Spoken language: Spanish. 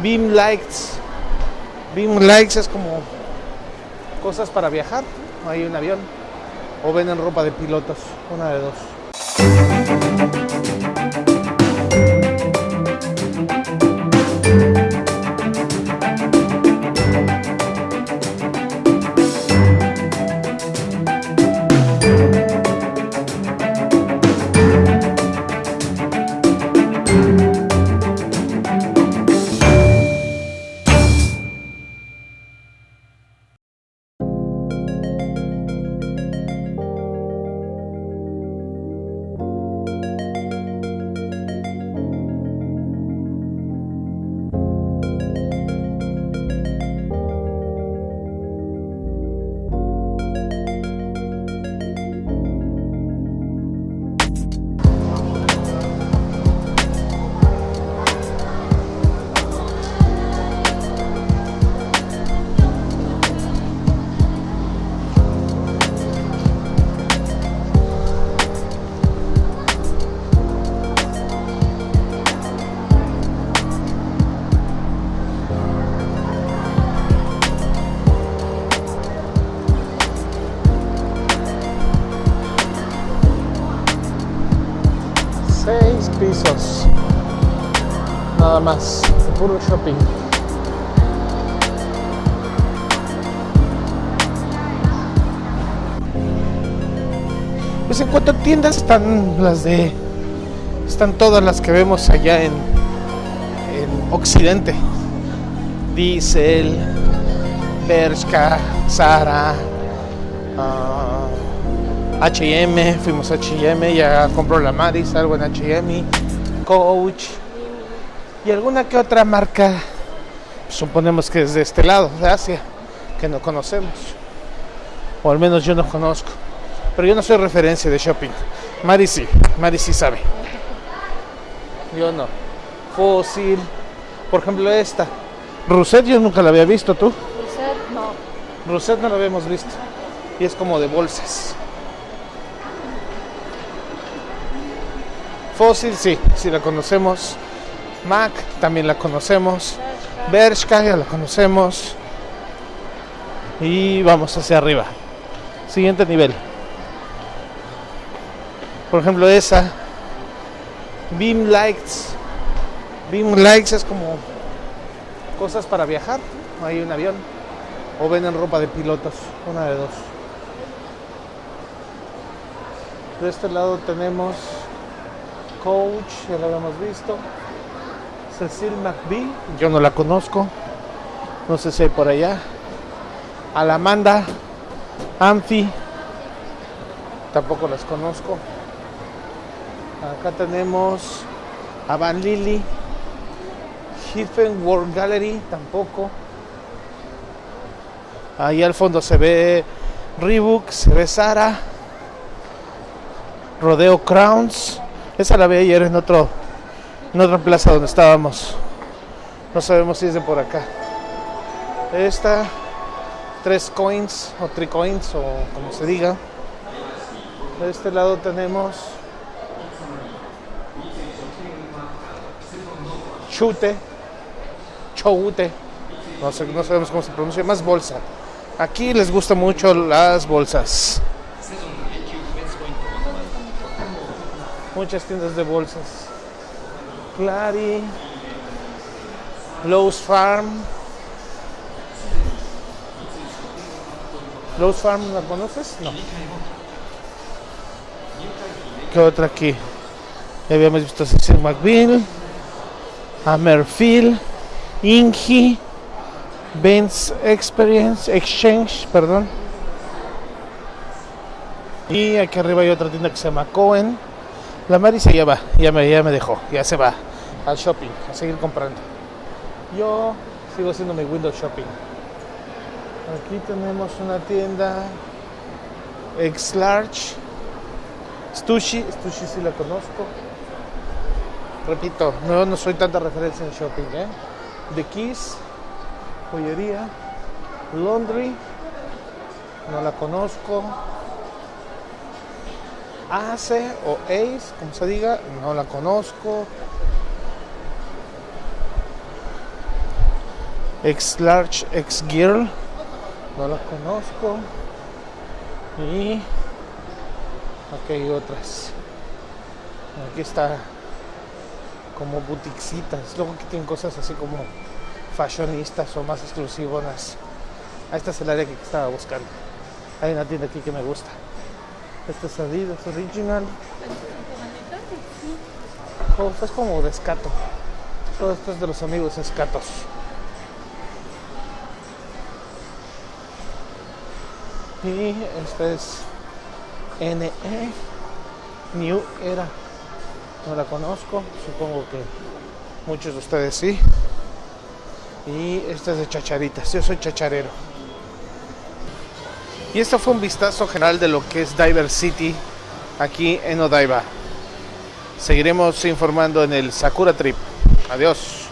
Beam Lights. Beam Lights es como cosas para viajar. Hay un avión. O venden ropa de pilotos. Una de dos. Seis pisos. Nada más. de Puro shopping. Pues en cuanto a tiendas están las de. Están todas las que vemos allá en, en Occidente. Diesel, Bershka, Zara, ah, H&M, fuimos a H&M, ya compró la Maris, algo en H&M, Coach y alguna que otra marca, suponemos que es de este lado, de Asia, que no conocemos, o al menos yo no conozco, pero yo no soy referencia de shopping, Mari sí, Mari sí sabe, yo no, Fossil, por ejemplo esta, Rousset yo nunca la había visto, ¿tú? Usted no. Rousset no la habíamos visto, y es como de bolsas. Fossil, sí, sí la conocemos. Mac, también la conocemos. Bershka, ya la conocemos. Y vamos hacia arriba. Siguiente nivel. Por ejemplo, esa. Beam Lights. Beam Lights es como cosas para viajar. Hay un avión. O venden ropa de pilotos. Una de dos. De este lado tenemos Coach, ya lo habíamos visto. Cecil McBee, yo no la conozco. No sé si hay por allá. Alamanda, Amphi, tampoco las conozco. Acá tenemos a Van Lily, Hiffen World Gallery, tampoco. Ahí al fondo se ve Reebok, se ve Sara, Rodeo Crowns. Esa la vi ayer en otro otra plaza donde estábamos. No sabemos si es de por acá. Esta, tres coins o three coins o como se diga. De este lado tenemos chute, choute, no, sé, no sabemos cómo se pronuncia, más bolsa. Aquí les gustan mucho las bolsas. Muchas tiendas de bolsas. Clary, Lowe's Farm. Lowe's Farm, ¿la conoces? No. ¿Qué otra aquí? Ya habíamos visto Cecil McBeal, Hammerfield, Ingi, Benz Experience, Exchange, perdón. Y aquí arriba hay otra tienda que se llama Cohen. La Marisa ya va, ya me, ya me dejó, ya se va al shopping, a seguir comprando. Yo sigo haciendo mi window shopping. Aquí tenemos una tienda X Large. Stushi, Stushi sí la conozco. Repito, no, no soy tanta referencia en shopping, ¿eh? The Keys, joyería, Laundry, no la conozco. Ace o Ace, como se diga, no la conozco. X Large X Girl. No la conozco. Y aquí hay otras. Aquí está como boutiquecitas. Luego aquí tienen cosas así como fashionistas o más exclusivas. Ah, esta es el área que estaba buscando. Hay una tienda aquí que me gusta. Esta es Adidas Original. Oh, esto es como de escato. Todo esto es de los amigos escatos. Y esta es NE New Era. No la conozco, supongo que muchos de ustedes sí. Y esta es de chacharitas, yo soy chacharero. Y esto fue un vistazo general de lo que es Diver City aquí en Odaiba. Seguiremos informando en el Sakura Trip. Adiós.